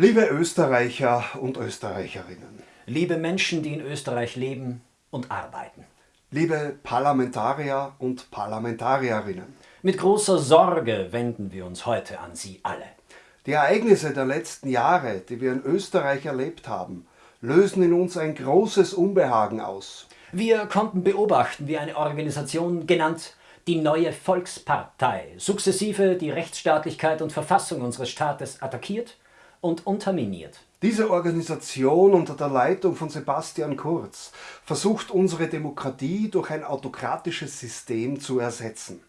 Liebe Österreicher und Österreicherinnen. Liebe Menschen, die in Österreich leben und arbeiten. Liebe Parlamentarier und Parlamentarierinnen. Mit großer Sorge wenden wir uns heute an Sie alle. Die Ereignisse der letzten Jahre, die wir in Österreich erlebt haben, lösen in uns ein großes Unbehagen aus. Wir konnten beobachten, wie eine Organisation genannt die neue Volkspartei sukzessive die Rechtsstaatlichkeit und Verfassung unseres Staates attackiert und unterminiert. Diese Organisation unter der Leitung von Sebastian Kurz versucht unsere Demokratie durch ein autokratisches System zu ersetzen.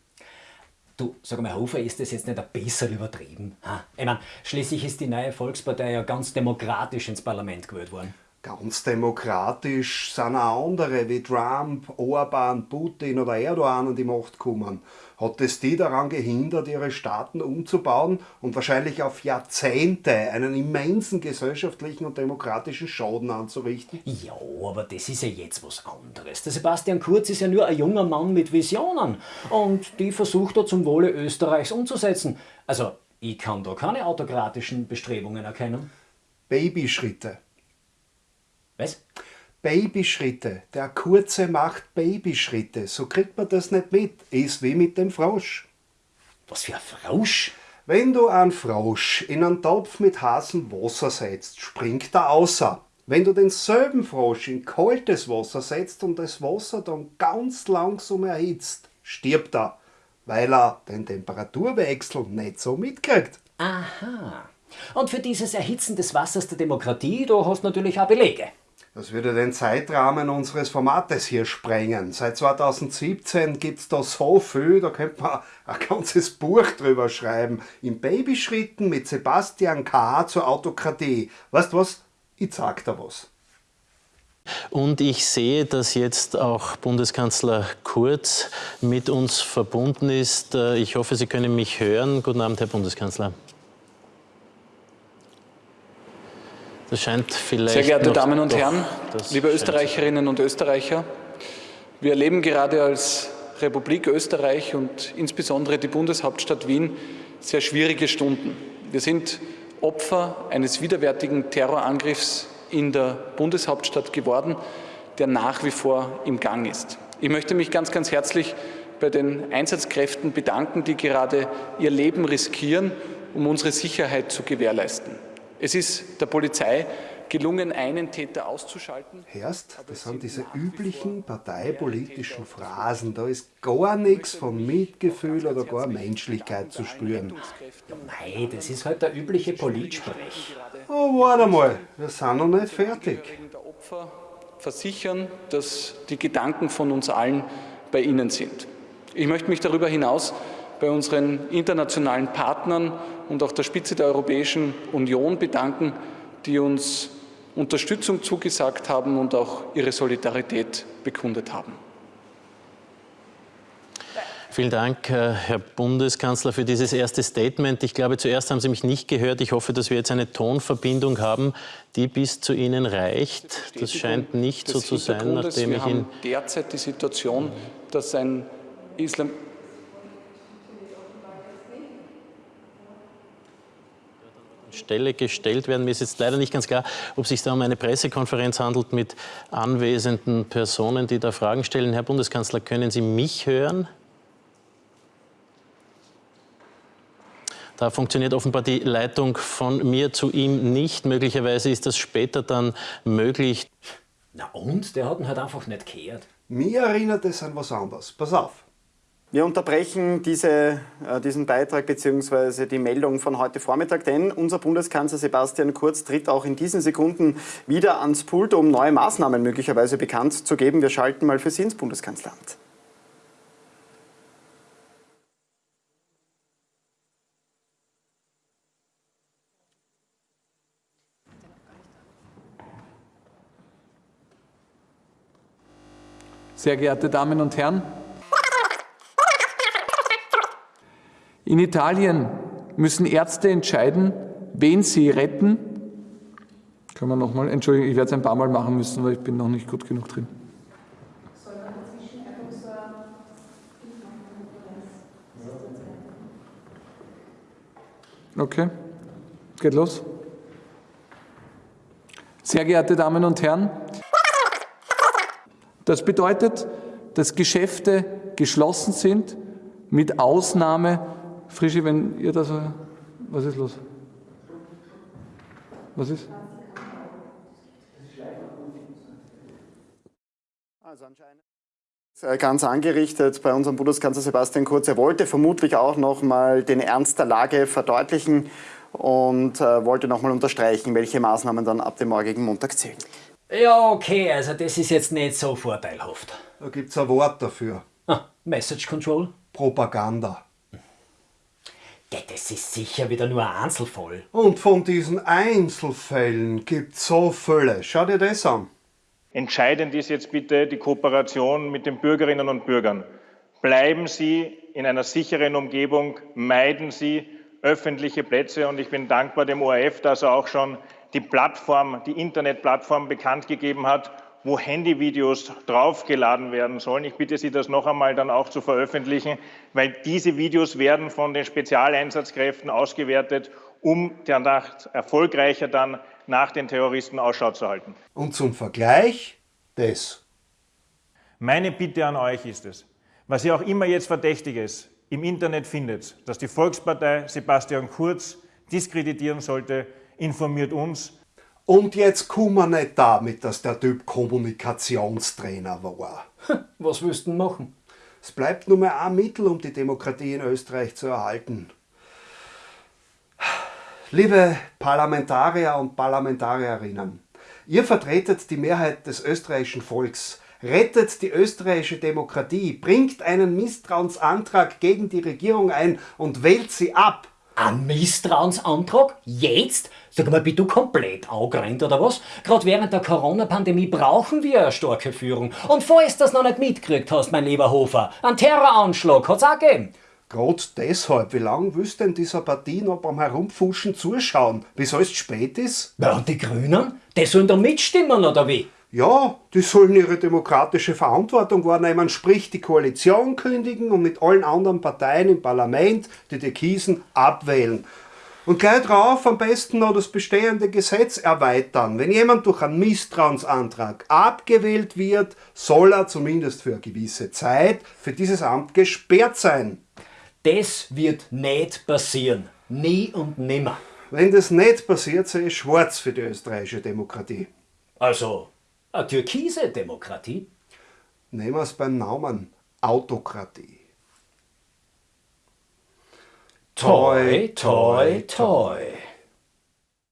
Du, sag mal, Hofer, ist das jetzt nicht ein bisschen übertrieben? Ich meine, schließlich ist die neue Volkspartei ja ganz demokratisch ins Parlament gewählt worden. Ganz demokratisch sind auch andere wie Trump, Orban, Putin oder Erdogan an die Macht gekommen. Hat es die daran gehindert, ihre Staaten umzubauen und wahrscheinlich auf Jahrzehnte einen immensen gesellschaftlichen und demokratischen Schaden anzurichten? Ja, aber das ist ja jetzt was anderes. Der Sebastian Kurz ist ja nur ein junger Mann mit Visionen und die versucht er zum Wohle Österreichs umzusetzen. Also, ich kann da keine autokratischen Bestrebungen erkennen. Babyschritte. Was? Babyschritte. Der Kurze macht Babyschritte. So kriegt man das nicht mit. Ist wie mit dem Frosch. Was für ein Frosch? Wenn du einen Frosch in einen Topf mit heißem Wasser setzt, springt er außer. Wenn du denselben Frosch in kaltes Wasser setzt und das Wasser dann ganz langsam erhitzt, stirbt er, weil er den Temperaturwechsel nicht so mitkriegt. Aha. Und für dieses Erhitzen des Wassers der Demokratie, da hast du natürlich auch Belege. Das würde den Zeitrahmen unseres Formates hier sprengen. Seit 2017 gibt es da so viel, da könnte man ein ganzes Buch drüber schreiben. In Babyschritten mit Sebastian K. zur Autokratie. Weißt du was? Ich sag da was. Und ich sehe, dass jetzt auch Bundeskanzler Kurz mit uns verbunden ist. Ich hoffe, Sie können mich hören. Guten Abend, Herr Bundeskanzler. Das scheint vielleicht Sehr geehrte Damen und Herren, liebe Österreicherinnen und Österreicher, wir erleben gerade als Republik Österreich und insbesondere die Bundeshauptstadt Wien sehr schwierige Stunden. Wir sind Opfer eines widerwärtigen Terrorangriffs in der Bundeshauptstadt geworden, der nach wie vor im Gang ist. Ich möchte mich ganz, ganz herzlich bei den Einsatzkräften bedanken, die gerade ihr Leben riskieren, um unsere Sicherheit zu gewährleisten. Es ist der Polizei gelungen, einen Täter auszuschalten. Hörst, das sind diese üblichen parteipolitischen Phrasen. Da ist gar nichts von Mitgefühl oder gar Menschlichkeit zu spüren. Ja, mei, das ist halt der übliche Politsprech. Oh, warte mal, wir sind noch nicht fertig. Versichern, dass die Gedanken von uns allen bei Ihnen sind. Ich möchte mich darüber hinaus bei unseren internationalen Partnern und auch der Spitze der Europäischen Union bedanken, die uns Unterstützung zugesagt haben und auch ihre Solidarität bekundet haben. Vielen Dank, äh, Herr Bundeskanzler, für dieses erste Statement. Ich glaube, zuerst haben Sie mich nicht gehört. Ich hoffe, dass wir jetzt eine Tonverbindung haben, die bis zu Ihnen reicht. Das scheint nicht so zu sein, nachdem wir ich haben ihn... derzeit die Situation, dass ein Islam Stelle gestellt werden. Mir ist jetzt leider nicht ganz klar, ob es sich da um eine Pressekonferenz handelt mit anwesenden Personen, die da Fragen stellen. Herr Bundeskanzler, können Sie mich hören? Da funktioniert offenbar die Leitung von mir zu ihm nicht. Möglicherweise ist das später dann möglich. Na und? Der hat ihn halt einfach nicht gehört. Mir erinnert es an was anderes. Pass auf. Wir unterbrechen diese, äh, diesen Beitrag bzw. die Meldung von heute Vormittag, denn unser Bundeskanzler Sebastian Kurz tritt auch in diesen Sekunden wieder ans Pult, um neue Maßnahmen möglicherweise bekannt zu geben. Wir schalten mal für Sie ins Bundeskanzleramt. Sehr geehrte Damen und Herren, in Italien müssen Ärzte entscheiden, wen sie retten. Können wir nochmal, Entschuldigung, ich werde es ein paar Mal machen müssen, weil ich bin noch nicht gut genug drin. Okay, geht los. Sehr geehrte Damen und Herren, das bedeutet, dass Geschäfte geschlossen sind, mit Ausnahme, Frischi, wenn ihr das, was ist los? Was ist? Also anscheinend ganz angerichtet bei unserem Bundeskanzler Sebastian Kurz. Er wollte vermutlich auch noch mal den Ernst der Lage verdeutlichen und äh, wollte noch mal unterstreichen, welche Maßnahmen dann ab dem morgigen Montag zählen. Ja, okay, also das ist jetzt nicht so vorteilhaft. Da gibt es ein Wort dafür. Ah, Message Control? Propaganda. Das ist sicher wieder nur ein Einzelfall. Und von diesen Einzelfällen gibt es so viele. Schau dir das an. Entscheidend ist jetzt bitte die Kooperation mit den Bürgerinnen und Bürgern. Bleiben Sie in einer sicheren Umgebung, meiden Sie öffentliche Plätze und ich bin dankbar dem ORF, dass er auch schon die Plattform, die Internetplattform bekannt gegeben hat, wo Handyvideos draufgeladen werden sollen. Ich bitte Sie, das noch einmal dann auch zu veröffentlichen, weil diese Videos werden von den Spezialeinsatzkräften ausgewertet, um danach erfolgreicher dann nach den Terroristen Ausschau zu halten. Und zum Vergleich das. Meine Bitte an euch ist es, was ihr auch immer jetzt Verdächtiges im Internet findet, dass die Volkspartei Sebastian Kurz diskreditieren sollte, informiert uns. Und jetzt kommen wir nicht damit, dass der Typ Kommunikationstrainer war. Was willst du machen? Es bleibt nur mehr ein Mittel, um die Demokratie in Österreich zu erhalten. Liebe Parlamentarier und Parlamentarierinnen, ihr vertretet die Mehrheit des österreichischen Volks, rettet die österreichische Demokratie, bringt einen Misstrauensantrag gegen die Regierung ein und wählt sie ab. Ein Misstrauensantrag? Jetzt? Sag mal, bist du komplett angerannt oder was? Gerade während der Corona-Pandemie brauchen wir eine starke Führung. Und falls du das noch nicht mitgekriegt hast, mein lieber Hofer, einen Terroranschlag hat's auch gegeben. Gerade deshalb, wie lange willst du denn dieser Partie noch beim Herumfuschen zuschauen, bis alles spät ist? Ja, und die Grünen? Die sollen da mitstimmen, oder wie? Ja, die sollen ihre demokratische Verantwortung wahrnehmen, sprich die Koalition kündigen und mit allen anderen Parteien im Parlament die Türkisen abwählen. Und gleich drauf am besten noch das bestehende Gesetz erweitern. Wenn jemand durch einen Misstrauensantrag abgewählt wird, soll er zumindest für eine gewisse Zeit für dieses Amt gesperrt sein. Das wird nicht passieren. Nie und nimmer. Wenn das nicht passiert, sehe ich schwarz für die österreichische Demokratie. Also, eine türkise Demokratie? Nehmen wir es beim Namen Autokratie. Toi, toi, toi.